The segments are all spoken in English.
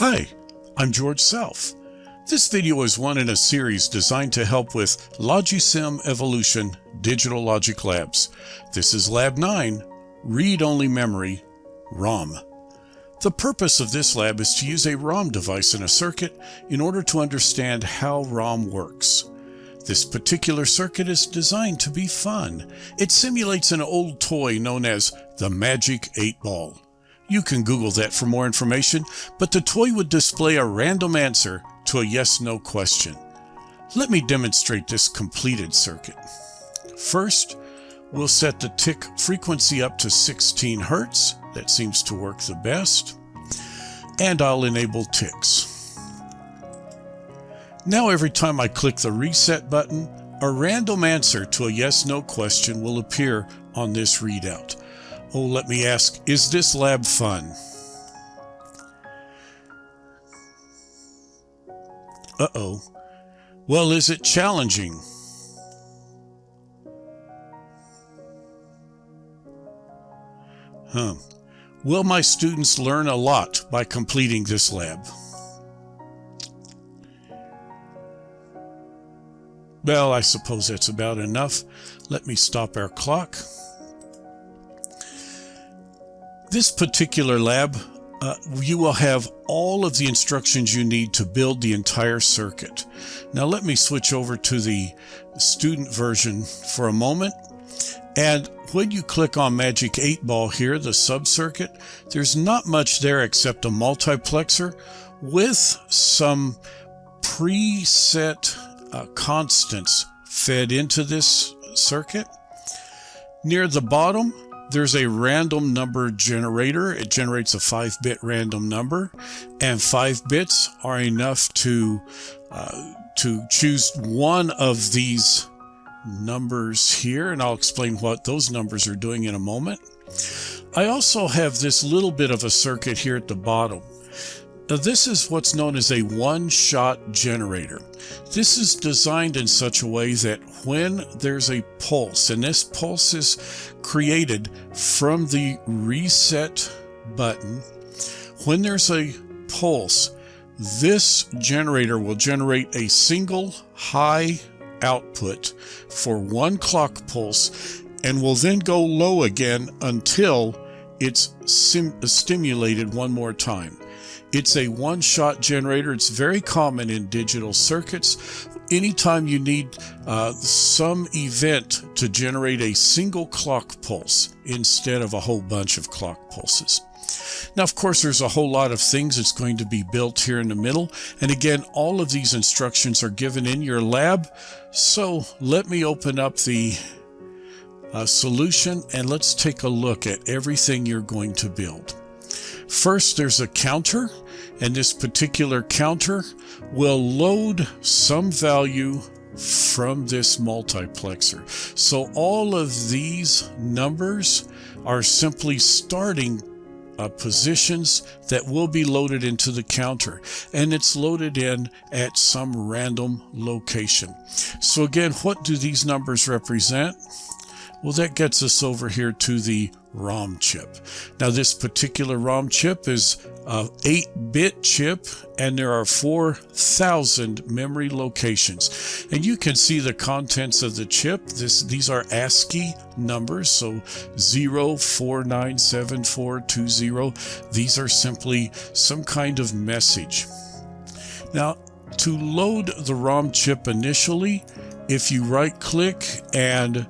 Hi, I'm George Self. This video is one in a series designed to help with Logisim Evolution Digital Logic Labs. This is Lab 9, Read-Only Memory, ROM. The purpose of this lab is to use a ROM device in a circuit in order to understand how ROM works. This particular circuit is designed to be fun. It simulates an old toy known as the Magic 8 Ball. You can Google that for more information, but the toy would display a random answer to a yes-no question. Let me demonstrate this completed circuit. First, we'll set the tick frequency up to 16 Hertz. That seems to work the best. And I'll enable ticks. Now every time I click the reset button, a random answer to a yes-no question will appear on this readout. Oh, let me ask, is this lab fun? Uh-oh. Well, is it challenging? Huh. Will my students learn a lot by completing this lab? Well, I suppose that's about enough. Let me stop our clock. This particular lab, uh, you will have all of the instructions you need to build the entire circuit. Now let me switch over to the student version for a moment. And when you click on Magic 8 Ball here, the sub-circuit, there's not much there except a multiplexer with some preset uh, constants fed into this circuit. Near the bottom, there's a random number generator. It generates a 5-bit random number, and 5 bits are enough to, uh, to choose one of these numbers here, and I'll explain what those numbers are doing in a moment. I also have this little bit of a circuit here at the bottom. Now this is what's known as a one-shot generator. This is designed in such a way that when there's a pulse, and this pulse is created from the reset button, when there's a pulse, this generator will generate a single high output for one clock pulse and will then go low again until it's stimulated one more time. It's a one-shot generator. It's very common in digital circuits. Anytime you need uh, some event to generate a single clock pulse instead of a whole bunch of clock pulses. Now, of course, there's a whole lot of things that's going to be built here in the middle. And again, all of these instructions are given in your lab. So let me open up the uh, solution and let's take a look at everything you're going to build. First, there's a counter, and this particular counter will load some value from this multiplexer. So all of these numbers are simply starting uh, positions that will be loaded into the counter and it's loaded in at some random location. So again, what do these numbers represent? Well, that gets us over here to the ROM chip. Now this particular ROM chip is a 8-bit chip and there are 4,000 memory locations. And you can see the contents of the chip. This, these are ASCII numbers, so 049740. These are simply some kind of message. Now to load the ROM chip initially, if you right click and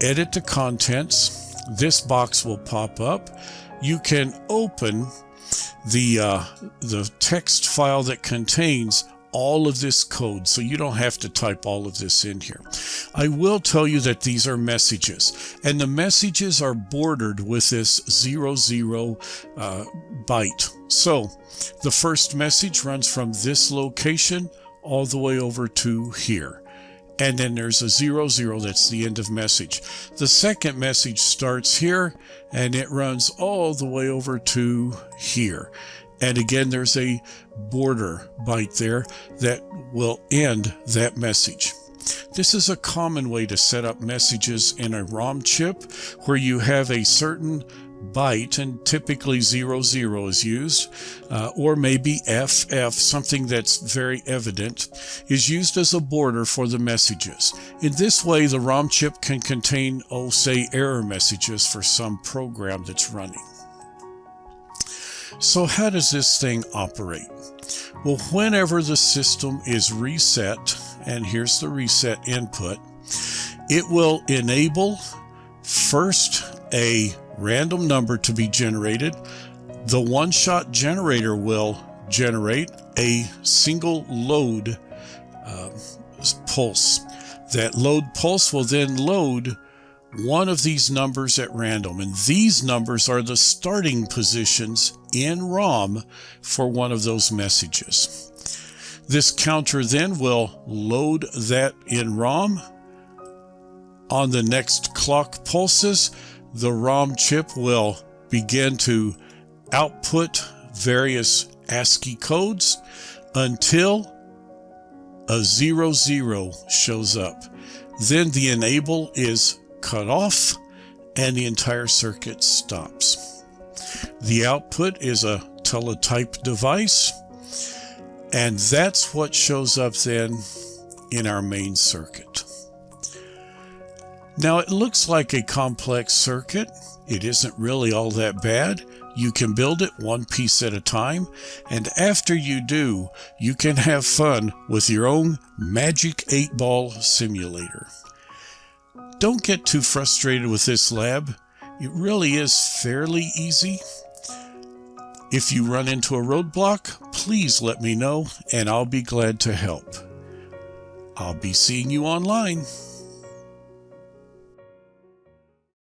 edit the contents, this box will pop up. You can open the, uh, the text file that contains all of this code, so you don't have to type all of this in here. I will tell you that these are messages, and the messages are bordered with this zero zero uh, byte. So the first message runs from this location all the way over to here and then there's a zero zero that's the end of message. The second message starts here and it runs all the way over to here. And again there's a border byte there that will end that message. This is a common way to set up messages in a ROM chip where you have a certain byte, and typically 00 is used, uh, or maybe FF, something that's very evident, is used as a border for the messages. In this way, the ROM chip can contain, oh, say, error messages for some program that's running. So how does this thing operate? Well, whenever the system is reset, and here's the reset input, it will enable first a random number to be generated. The one-shot generator will generate a single load uh, pulse. That load pulse will then load one of these numbers at random, and these numbers are the starting positions in ROM for one of those messages. This counter then will load that in ROM. On the next clock pulses, the ROM chip will begin to output various ASCII codes until a 00 shows up. Then the enable is cut off and the entire circuit stops. The output is a teletype device and that's what shows up then in our main circuit. Now it looks like a complex circuit. It isn't really all that bad. You can build it one piece at a time, and after you do, you can have fun with your own Magic 8 Ball simulator. Don't get too frustrated with this lab. It really is fairly easy. If you run into a roadblock, please let me know and I'll be glad to help. I'll be seeing you online.